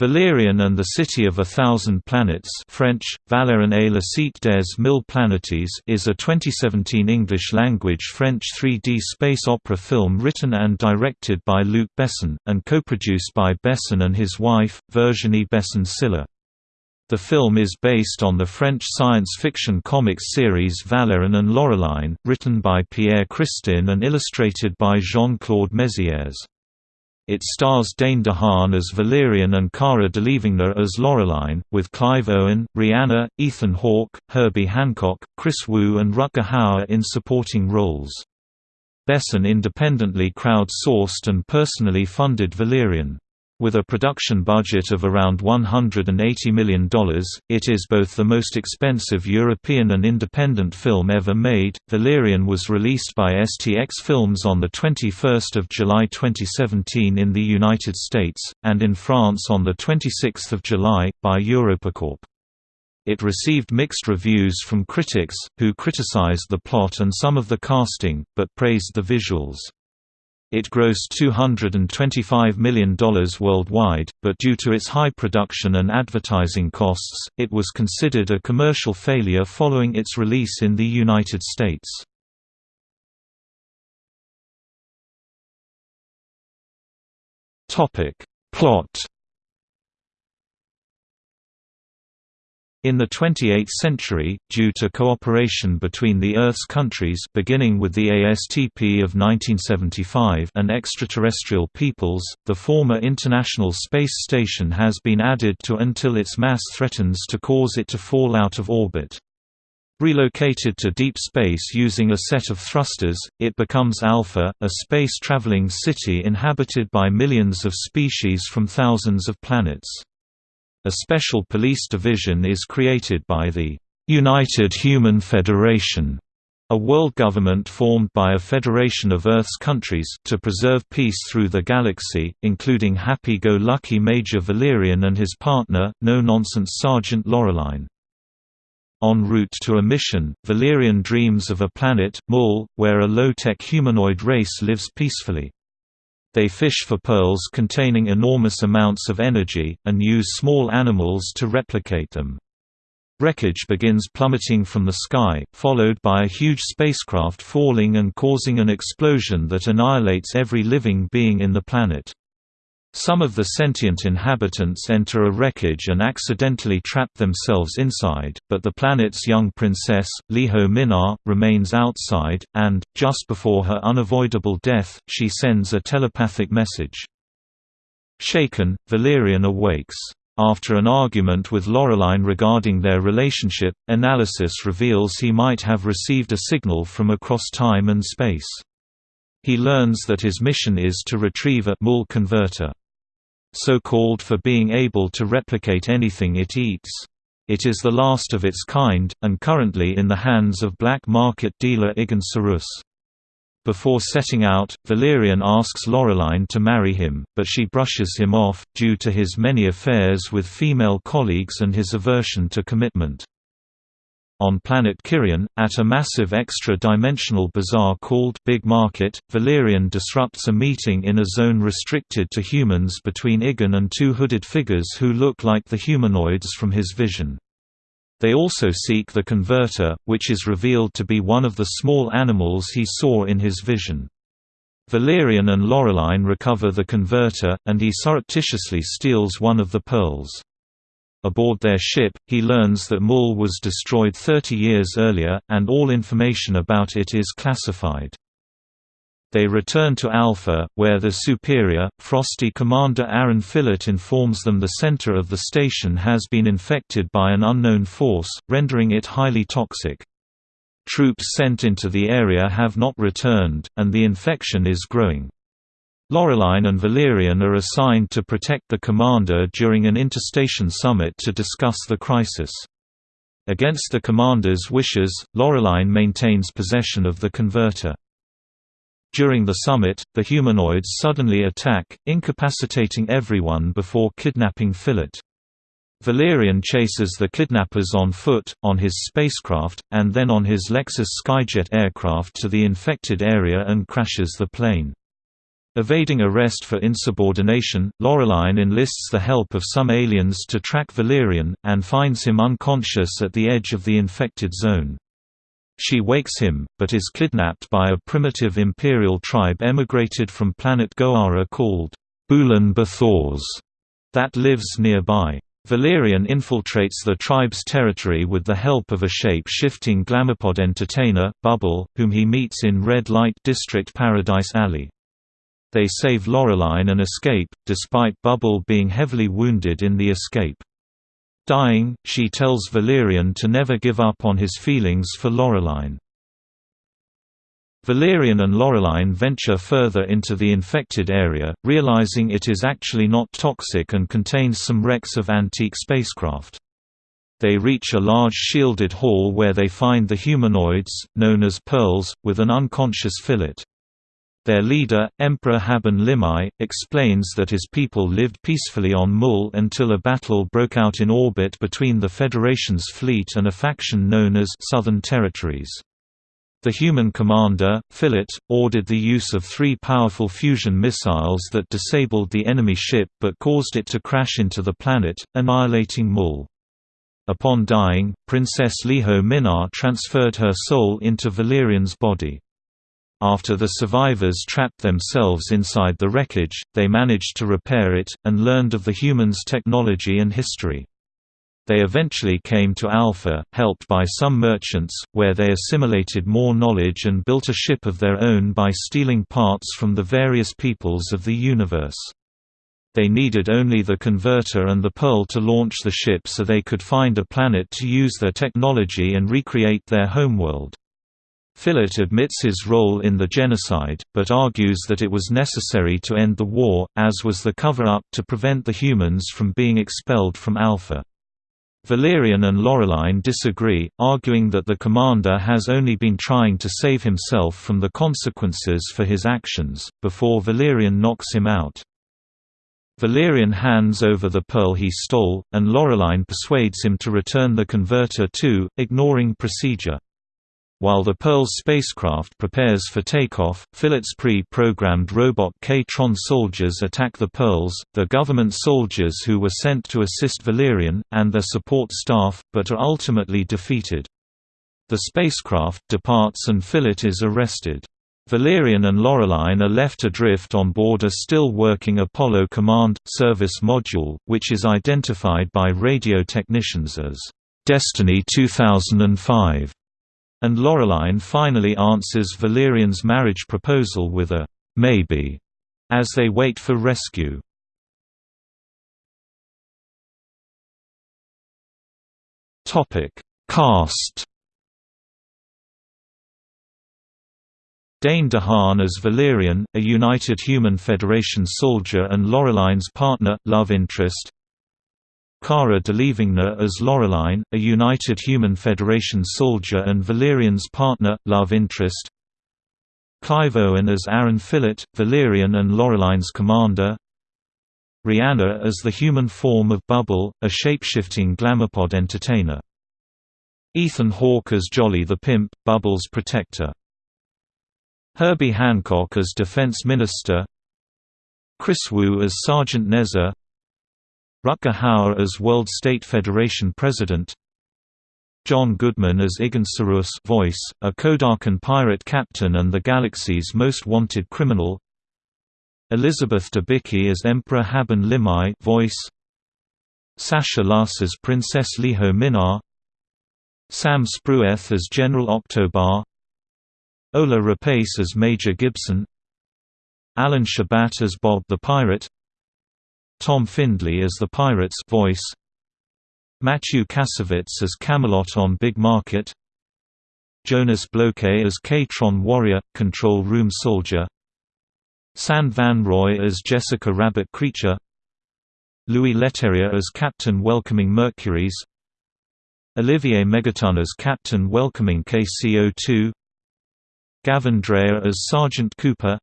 Valerian and the City of a Thousand Planets French, Valerian et la Cité des Mille Planetes is a 2017 English-language French 3D space opera film written and directed by Luc Besson, and co-produced by Besson and his wife, Virginie Besson-Silla. The film is based on the French science fiction comics series Valerian and Laureline, written by Pierre Christin and illustrated by Jean-Claude Mézières. It stars Dane DeHaan as Valerian and Cara Delevingne as Laureline, with Clive Owen, Rihanna, Ethan Hawke, Herbie Hancock, Kris Wu and Rutger Hauer in supporting roles. Besson independently crowd-sourced and personally funded Valerian. With a production budget of around $180 million, it is both the most expensive European and independent film ever made. Valerian was released by STX Films on 21 July 2017 in the United States, and in France on 26 July, by Europacorp. It received mixed reviews from critics, who criticized the plot and some of the casting, but praised the visuals. It grossed $225 million worldwide, but due to its high production and advertising costs, it was considered a commercial failure following its release in the United States. Plot In the 28th century, due to cooperation between the Earth's countries beginning with the ASTP of 1975 and extraterrestrial peoples, the former International Space Station has been added to until its mass threatens to cause it to fall out of orbit. Relocated to deep space using a set of thrusters, it becomes Alpha, a space-traveling city inhabited by millions of species from thousands of planets. A special police division is created by the United Human Federation, a world government formed by a federation of Earth's countries, to preserve peace through the galaxy, including happy-go-lucky Major Valerian and his partner, no-nonsense Sergeant Laureline. En route to a mission, Valerian dreams of a planet, Mul, where a low-tech humanoid race lives peacefully. They fish for pearls containing enormous amounts of energy, and use small animals to replicate them. Wreckage begins plummeting from the sky, followed by a huge spacecraft falling and causing an explosion that annihilates every living being in the planet. Some of the sentient inhabitants enter a wreckage and accidentally trap themselves inside, but the planet's young princess, Liho Minar, remains outside, and, just before her unavoidable death, she sends a telepathic message. Shaken, Valerian awakes. After an argument with Laureline regarding their relationship, analysis reveals he might have received a signal from across time and space. He learns that his mission is to retrieve a Mul converter so called for being able to replicate anything it eats. It is the last of its kind, and currently in the hands of black market dealer Igan Sarus. Before setting out, Valerian asks Laureline to marry him, but she brushes him off, due to his many affairs with female colleagues and his aversion to commitment. On planet Kirion, at a massive extra-dimensional bazaar called Big Market, Valerian disrupts a meeting in a zone restricted to humans between Igan and two hooded figures who look like the humanoids from his vision. They also seek the converter, which is revealed to be one of the small animals he saw in his vision. Valerian and Laureline recover the converter, and he surreptitiously steals one of the pearls. Aboard their ship, he learns that Mul was destroyed 30 years earlier, and all information about it is classified. They return to Alpha, where the superior, frosty Commander Aaron Filitt informs them the center of the station has been infected by an unknown force, rendering it highly toxic. Troops sent into the area have not returned, and the infection is growing. Laureline and Valerian are assigned to protect the commander during an interstation summit to discuss the crisis. Against the commander's wishes, Laureline maintains possession of the converter. During the summit, the humanoids suddenly attack, incapacitating everyone before kidnapping Filitt. Valerian chases the kidnappers on foot, on his spacecraft, and then on his Lexus Skyjet aircraft to the infected area and crashes the plane. Evading arrest for insubordination, Laureline enlists the help of some aliens to track Valerian, and finds him unconscious at the edge of the infected zone. She wakes him, but is kidnapped by a primitive imperial tribe emigrated from planet Goara called Boulan Bathors that lives nearby. Valerian infiltrates the tribe's territory with the help of a shape-shifting glamapod entertainer, Bubble, whom he meets in Red Light District Paradise Alley. They save Laureline and escape, despite Bubble being heavily wounded in the escape. Dying, she tells Valerian to never give up on his feelings for Laureline. Valerian and Laureline venture further into the infected area, realizing it is actually not toxic and contains some wrecks of antique spacecraft. They reach a large shielded hall where they find the humanoids, known as Pearls, with an unconscious Filitt. Their leader, Emperor Haban Limai, explains that his people lived peacefully on Mul until a battle broke out in orbit between the Federation's fleet and a faction known as Southern Territories. The human commander, Filitt, ordered the use of three powerful fusion missiles that disabled the enemy ship but caused it to crash into the planet, annihilating Mul. Upon dying, Princess Liho Minar transferred her soul into Valerian's body. After the survivors trapped themselves inside the wreckage, they managed to repair it, and learned of the humans' technology and history. They eventually came to Alpha, helped by some merchants, where they assimilated more knowledge and built a ship of their own by stealing parts from the various peoples of the universe. They needed only the converter and the pearl to launch the ship so they could find a planet to use their technology and recreate their homeworld. Filitt admits his role in the genocide, but argues that it was necessary to end the war, as was the cover-up to prevent the humans from being expelled from Alpha. Valerian and Laureline disagree, arguing that the commander has only been trying to save himself from the consequences for his actions, before Valerian knocks him out. Valerian hands over the pearl he stole, and Laureline persuades him to return the converter too, ignoring procedure. While the Pearl's spacecraft prepares for takeoff, Filitt's pre-programmed robot K-Tron soldiers attack the Pearls, the government soldiers who were sent to assist Valerian, and their support staff, but are ultimately defeated. The spacecraft departs and Filitt is arrested. Valerian and Laureline are left adrift on board a still-working Apollo Command – Service module, which is identified by radio technicians as Destiny 2005 and Laureline finally answers Valerian's marriage proposal with a maybe as they wait for rescue. Topic: Cast. Dane DeHaan as Valerian, a United Human Federation soldier and Laureline's partner, love interest Cara Delevingne as Laureline, a United Human Federation soldier and Valerian's partner, love interest. Clive Owen as Aaron Filitt, Valerian and Laureline's commander. Rihanna as the human form of Bubble, a shapeshifting glamapod entertainer. Ethan Hawke as Jolly the Pimp, Bubble's protector. Herbie Hancock as Defense Minister. Kris Wu as Sergeant Neza Rutger Hauer as World State Federation President John Goodman as Igan Saruas voice, a Kodakan pirate captain and the galaxy's most wanted criminal Elizabeth Debicki as Emperor Haban Limai voice Sasha Luss as Princess Liho Minar Sam Spruell as General Octobar Ola Rapace as Major Gibson Alain Chabat as Bob the Pirate Tom Findlay as the Pirate's voice Mathieu Kassovitz as Camelot on Big Market Jonas Bloquet as K-Tron Warrior, Control Room Soldier Sand Van Roy as Jessica Rabbit Creature Louis Leterrier as Captain Welcoming Mercuries Olivier Megaton as Captain Welcoming KCO2 Gavin Drea as Sergeant Cooper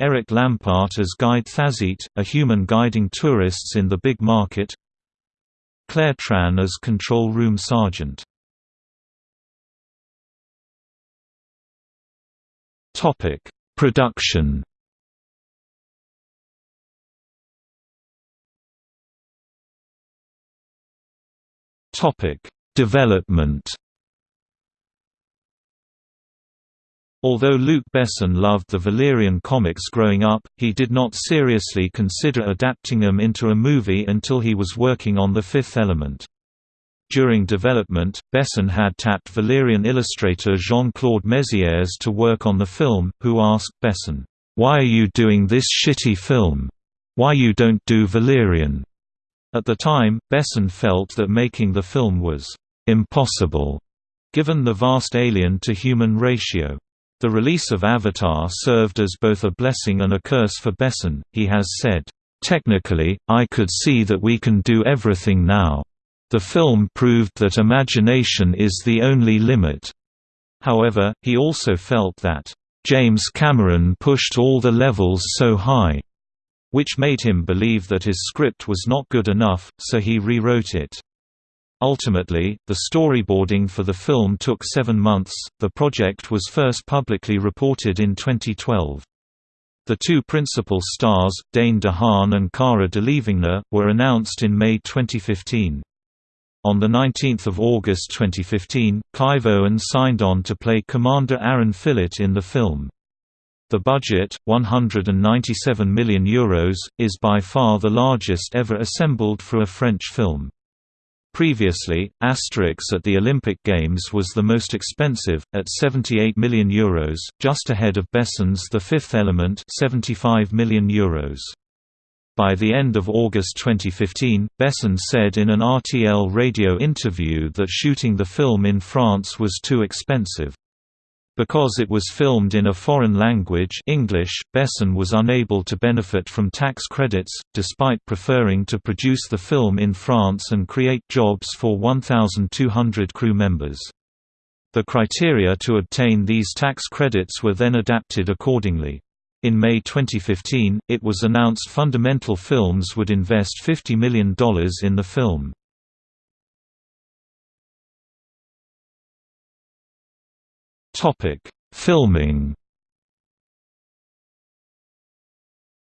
Eric Lampaert as guide Thazit, a human guiding tourists in the big market. Claire Tran as control room sergeant. Production. Development. Although Luc Besson loved the Valerian comics growing up, he did not seriously consider adapting them into a movie until he was working on The Fifth Element. During development, Besson had tapped Valerian illustrator Jean-Claude Mézières to work on the film, who asked Besson, "'Why are you doing this shitty film? Why you don't do Valerian?' At the time, Besson felt that making the film was "'impossible' given the vast alien-to-human ratio. The release of Avatar served as both a blessing and a curse for Besson, he has said, "...technically, I could see that we can do everything now. The film proved that imagination is the only limit." However, he also felt that, "...James Cameron pushed all the levels so high," which made him believe that his script was not good enough, so he rewrote it. Ultimately, the storyboarding for the film took seven months. The project was first publicly reported in 2012. The two principal stars, Dane DeHaan and Cara Delevingne, were announced in May 2015. On 19 August 2015, Clive Owen signed on to play Commander Aaron Filitt in the film. The budget, €197 million, Euros, is by far the largest ever assembled for a French film. Previously, Asterix at the Olympic Games was the most expensive, at €78 million, Euros, just ahead of Besson's The Fifth Element €75 million. Euros. By the end of August 2015, Besson said in an RTL radio interview that shooting the film in France was too expensive. Because it was filmed in a foreign language English, Besson was unable to benefit from tax credits, despite preferring to produce the film in France and create jobs for 1,200 crew members. The criteria to obtain these tax credits were then adapted accordingly. In May 2015, it was announced Fundamental Films would invest $50 million in the film. Topic: Filming.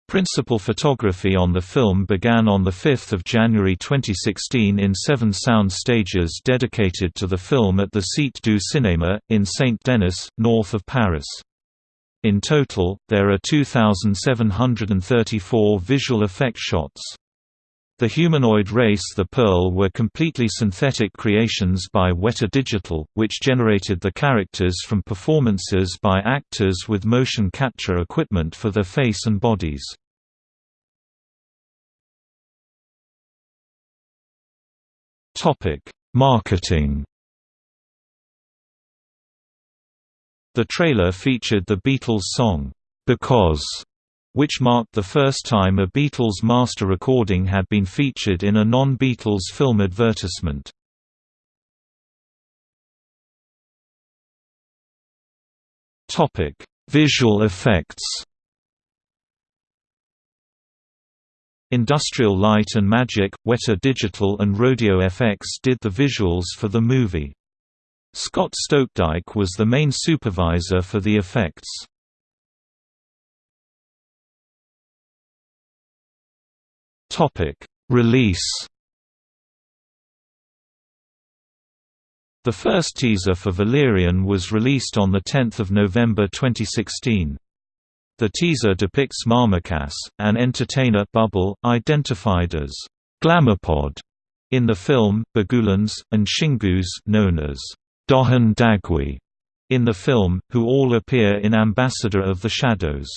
Principal photography on the film began on 5 January 2016 in seven sound stages dedicated to the film at the Cité du Cinéma, in Saint-Denis, north of Paris. In total, there are 2,734 visual effect shots. The humanoid race The Pearl were completely synthetic creations by Weta Digital, which generated the characters from performances by actors with motion capture equipment for their face and bodies. Marketing The trailer featured the Beatles song, "'Because' which marked the first time a Beatles master recording had been featured in a non-Beatles film advertisement. Visual effects Industrial Light and Magic, Weta Digital and Rodeo FX did the visuals for the movie. Scott Stokdyk was the main supervisor for the effects. Topic: Release. The first teaser for Valerian was released on 10 November 2016. The teaser depicts Marmacass, an entertainer bubble, identified as Glamourpod in the film, Bagulans, and Shingouz known as Dohan Dagui in the film, who all appear in Ambassador of the Shadows.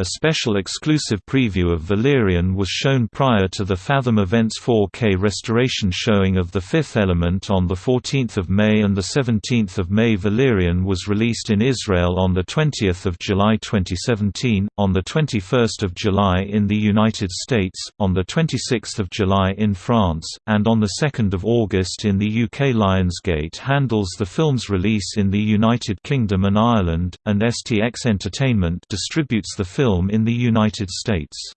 A special exclusive preview of Valerian was shown prior to the Fathom Events 4K restoration showing of The Fifth Element on 14 May and 17 May. Valerian was released in Israel on 20 July 2017, on 21 July in the United States, on 26 July in France, and on 2 August in the UK Lionsgate handles the film's release in the United Kingdom and Ireland, and STX Entertainment distributes the film film in the United States.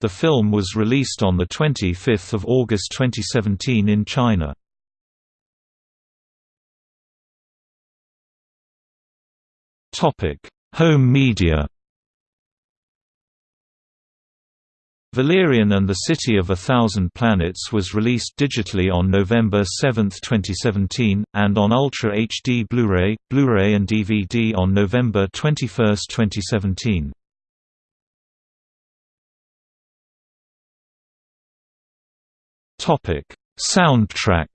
The film was released on 25 August 2017 in China. Home media Valerian and the City of a Thousand Planets was released digitally on November 7, 2017, and on Ultra HD Blu-ray, Blu-ray and DVD on November 21, 2017. Topic: Soundtrack.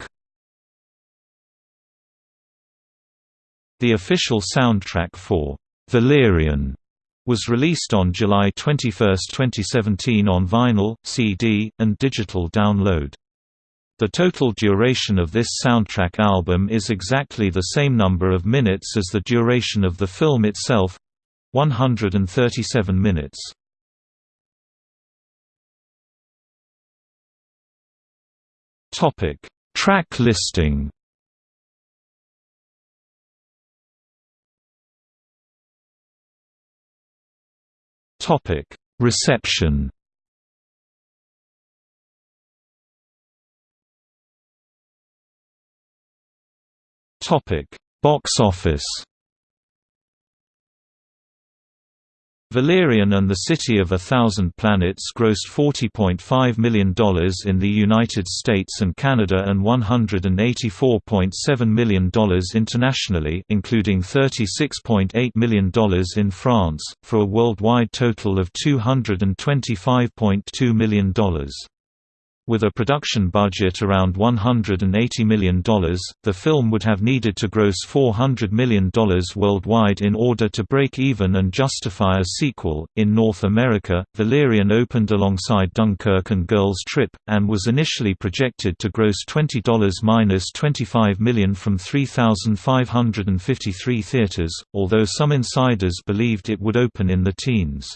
The official soundtrack for Valerian was released on July 21, 2017 on vinyl, CD, and digital download. The total duration of this soundtrack album is exactly the same number of minutes as the duration of the film itself 137 minutes. Topic: Track listing. Topic: Reception. Topic: Box office. Valerian and the City of a Thousand Planets grossed $40.5 million in the United States and Canada and $184.7 million internationally including $36.8 million in France, for a worldwide total of $225.2 million. With a production budget around $180 million, the film would have needed to gross $400 million worldwide in order to break even and justify a sequel. In North America, Valerian opened alongside Dunkirk and Girls Trip, and was initially projected to gross $20 minus $25 million from 3,553 theaters, although some insiders believed it would open in the teens.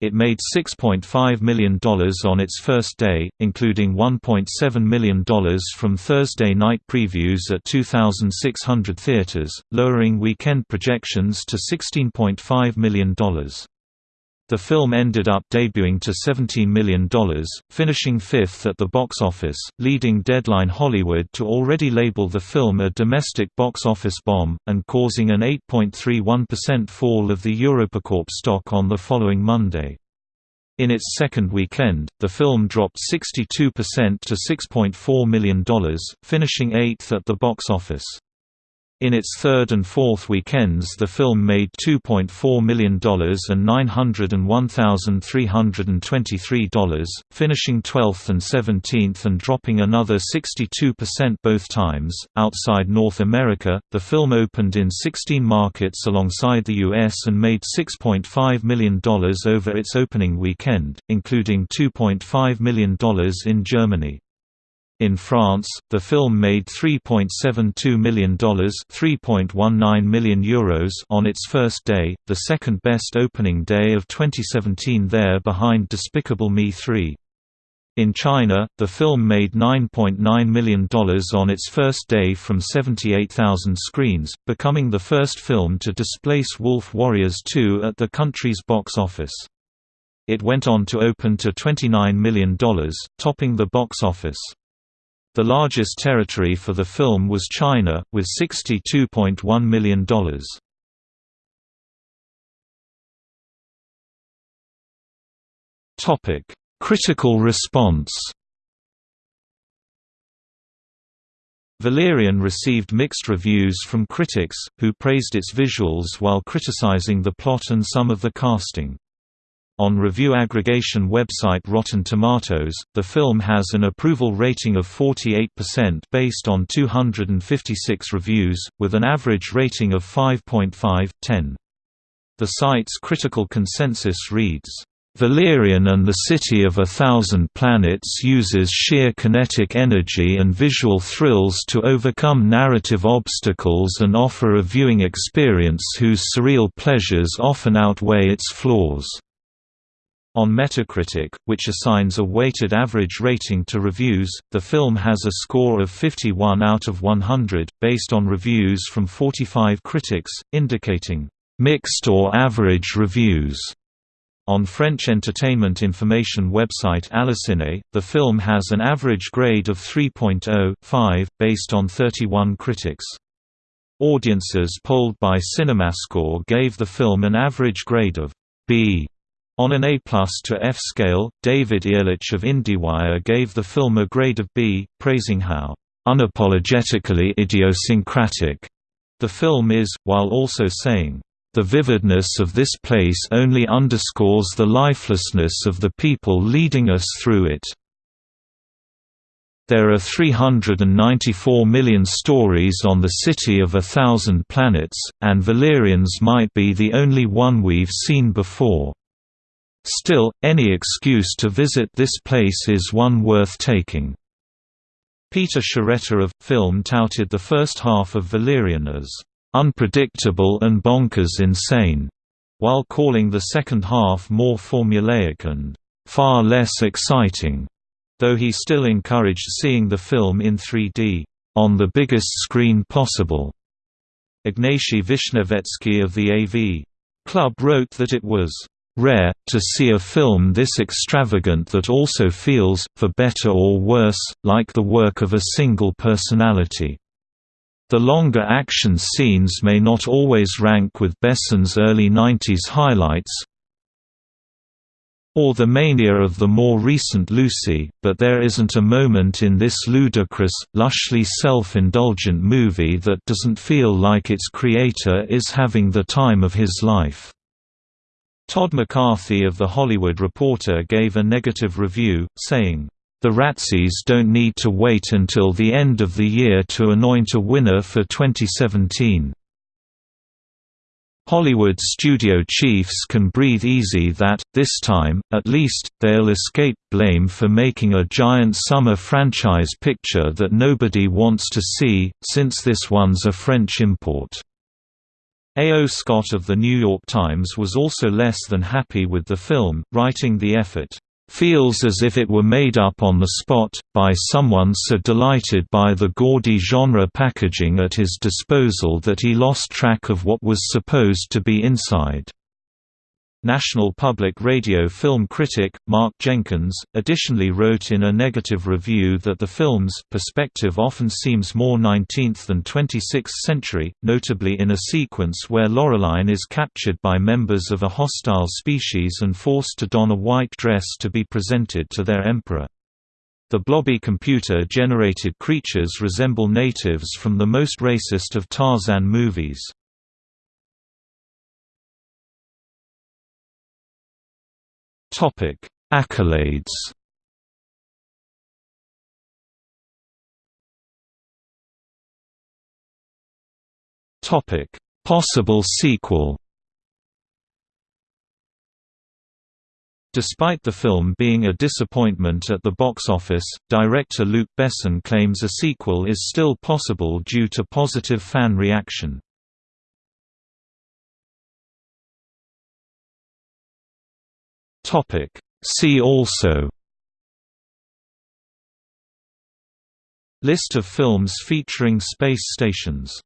It made $6.5 million on its first day, including $1.7 million from Thursday night previews at 2,600 theaters, lowering weekend projections to $16.5 million. The film ended up debuting to $17 million, finishing fifth at the box office, leading Deadline Hollywood to already label the film a domestic box office bomb, and causing an 8.31% fall of the Europacorp stock on the following Monday. In its second weekend, the film dropped 62% to $6.4 million, finishing eighth at the box office. In its third and fourth weekends the film made $2.4 million and $901,323, finishing 12th and 17th and dropping another 62% both times. Outside North America, the film opened in 16 markets alongside the US and made $6.5 million over its opening weekend, including $2.5 million in Germany. In France, the film made $3.72 million, 3.19 million euros on its first day, the second best opening day of 2017 there behind Despicable Me 3. In China, the film made $9.9 million on its first day from 78,000 screens, becoming the first film to displace Wolf Warriors 2 at the country's box office. It went on to open to $29 million, topping the box office. The largest territory for the film was China, with $62.1 million. Critical response Valerian received mixed reviews from critics, who praised its visuals while criticizing the plot and some of the casting. On review aggregation website Rotten Tomatoes, the film has an approval rating of 48% based on 256 reviews, with an average rating of 5.5/10. The site's critical consensus reads, Valerian and the City of a Thousand Planets uses sheer kinetic energy and visual thrills to overcome narrative obstacles and offer a viewing experience whose surreal pleasures often outweigh its flaws. On Metacritic, which assigns a weighted average rating to reviews, the film has a score of 51 out of 100, based on reviews from 45 critics, indicating mixed or average reviews. On French entertainment information website Allociné, the film has an average grade of 3.0.5, based on 31 critics. Audiences polled by CinemaScore gave the film an average grade of B On an A to F scale, David Ehrlich of IndieWire gave the film a grade of B, praising how unapologetically idiosyncratic the film is, while also saying, "...the vividness of this place only underscores the lifelessness of the people leading us through it." There are 394 million stories on the City of a Thousand Planets, and Valerians might be the only one we've seen before. Still, any excuse to visit this place is one worth taking. Peter Sciretta of Film touted the first half of Valerian as unpredictable and bonkers insane, while calling the second half more formulaic and far less exciting, though he still encouraged seeing the film in 3D on the biggest screen possible. Ignatiy Vishnevetsky of the AV Club wrote that it was rare, to see a film this extravagant that also feels, for better or worse, like the work of a single personality. The longer action scenes may not always rank with Besson's early 90s highlights, or the mania of the more recent Lucy, but there isn't a moment in this ludicrous, lushly self-indulgent movie that doesn't feel like its creator is having the time of his life. Todd McCarthy of The Hollywood Reporter gave a negative review, saying, "...the Razzies don't need to wait until the end of the year to anoint a winner for 2017." Hollywood studio chiefs can breathe easy that, this time, at least, they'll escape blame for making a giant summer franchise picture that nobody wants to see, since this one's a French import. A. O. Scott of The New York Times was also less than happy with the film, writing the effort, "...feels as if it were made up on the spot, by someone so delighted by the gaudy genre packaging at his disposal that he lost track of what was supposed to be inside." National Public Radio film critic, Mark Jenkins, additionally wrote in a negative review that the film's perspective often seems more 19th than 26th century, notably in a sequence where Laureline is captured by members of a hostile species and forced to don a white dress to be presented to their emperor. The blobby computer-generated creatures resemble natives from the most racist of Tarzan movies. Topic: Accolades. Topic: Possible sequel. Despite the film being a disappointment at the box office, director Luc Besson claims a sequel is still possible due to positive fan reaction. Topic. See also List of films featuring space stations